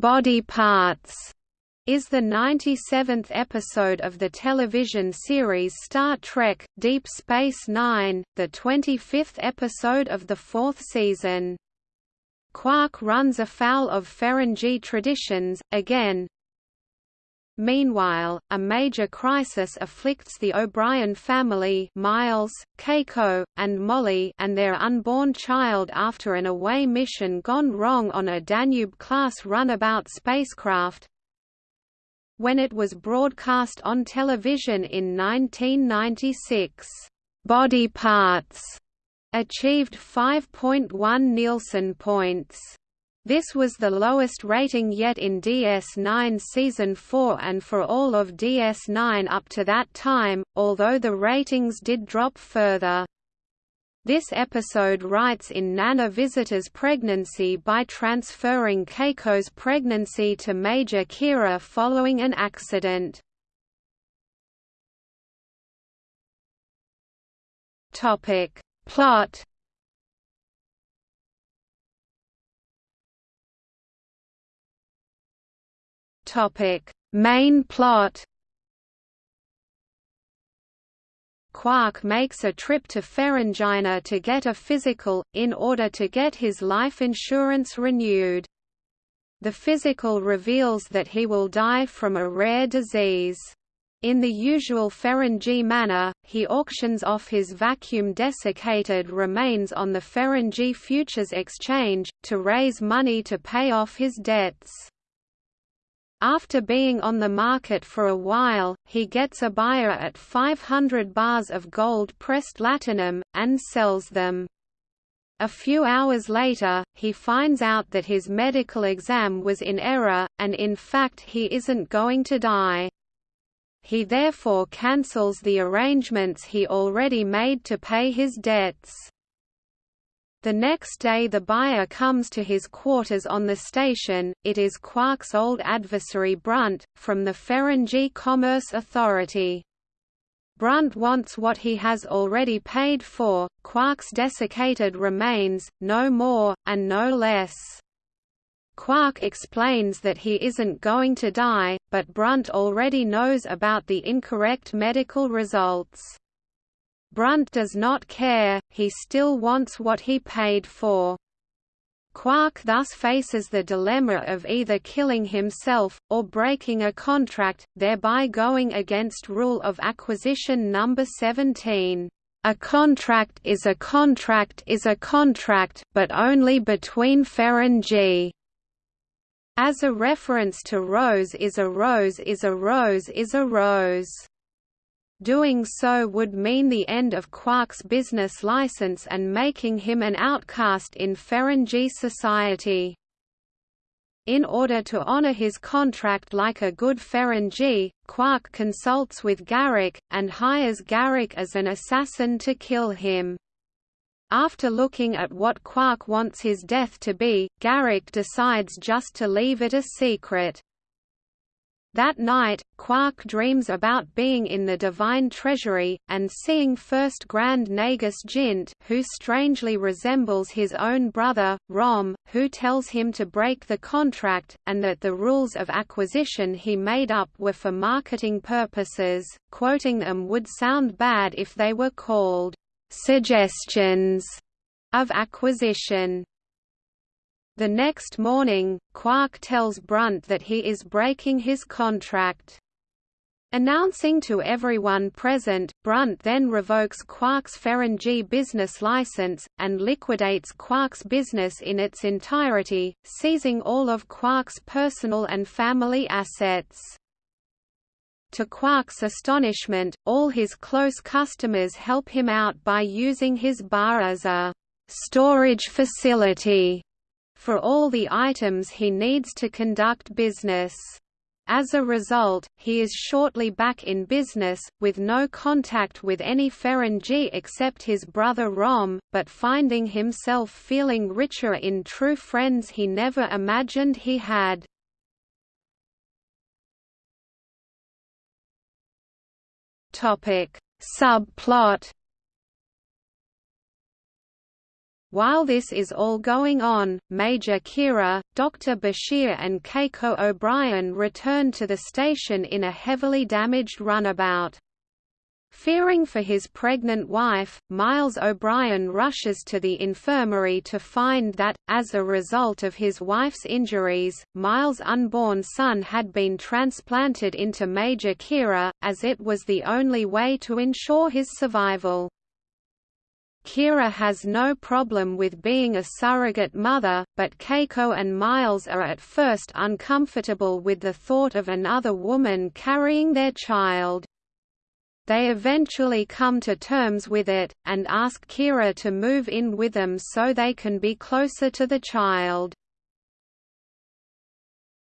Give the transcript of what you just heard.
Body Parts is the 97th episode of the television series Star Trek Deep Space Nine, the 25th episode of the fourth season. Quark runs afoul of Ferengi traditions, again, Meanwhile, a major crisis afflicts the O'Brien family Miles, Keiko, and Molly and their unborn child after an away mission gone wrong on a Danube-class runabout spacecraft. When it was broadcast on television in 1996, "'Body Parts' achieved 5.1 Nielsen points. This was the lowest rating yet in DS9 Season 4 and for all of DS9 up to that time, although the ratings did drop further. This episode writes in Nana Visitor's pregnancy by transferring Keiko's pregnancy to Major Kira following an accident. Plot Topic: Main plot. Quark makes a trip to Ferenginar to get a physical, in order to get his life insurance renewed. The physical reveals that he will die from a rare disease. In the usual Ferengi manner, he auctions off his vacuum-desiccated remains on the Ferengi Futures Exchange, to raise money to pay off his debts. After being on the market for a while, he gets a buyer at 500 bars of gold-pressed latinum, and sells them. A few hours later, he finds out that his medical exam was in error, and in fact he isn't going to die. He therefore cancels the arrangements he already made to pay his debts. The next day the buyer comes to his quarters on the station, it is Quark's old adversary Brunt, from the Ferengi Commerce Authority. Brunt wants what he has already paid for, Quark's desiccated remains, no more, and no less. Quark explains that he isn't going to die, but Brunt already knows about the incorrect medical results. Brunt does not care, he still wants what he paid for. Quark thus faces the dilemma of either killing himself, or breaking a contract, thereby going against rule of acquisition number 17. A contract is a contract is a contract, but only between Ferengi. As a reference to rose is a rose is a rose is a rose. Doing so would mean the end of Quark's business license and making him an outcast in Ferengi society. In order to honor his contract like a good Ferengi, Quark consults with Garak, and hires Garak as an assassin to kill him. After looking at what Quark wants his death to be, Garak decides just to leave it a secret. That night, Quark dreams about being in the Divine Treasury, and seeing First Grand Nagus Jint who strangely resembles his own brother, Rom, who tells him to break the contract, and that the rules of acquisition he made up were for marketing purposes, quoting them would sound bad if they were called, "...suggestions", of acquisition. The next morning, Quark tells Brunt that he is breaking his contract. Announcing to everyone present, Brunt then revokes Quark's Ferengi business license, and liquidates Quark's business in its entirety, seizing all of Quark's personal and family assets. To Quark's astonishment, all his close customers help him out by using his bar as a storage facility for all the items he needs to conduct business. As a result, he is shortly back in business, with no contact with any Ferengi except his brother Rom, but finding himself feeling richer in true friends he never imagined he had. Subplot While this is all going on, Major Kira, Dr. Bashir and Keiko O'Brien return to the station in a heavily damaged runabout. Fearing for his pregnant wife, Miles O'Brien rushes to the infirmary to find that, as a result of his wife's injuries, Miles' unborn son had been transplanted into Major Kira, as it was the only way to ensure his survival. Kira has no problem with being a surrogate mother, but Keiko and Miles are at first uncomfortable with the thought of another woman carrying their child. They eventually come to terms with it, and ask Kira to move in with them so they can be closer to the child.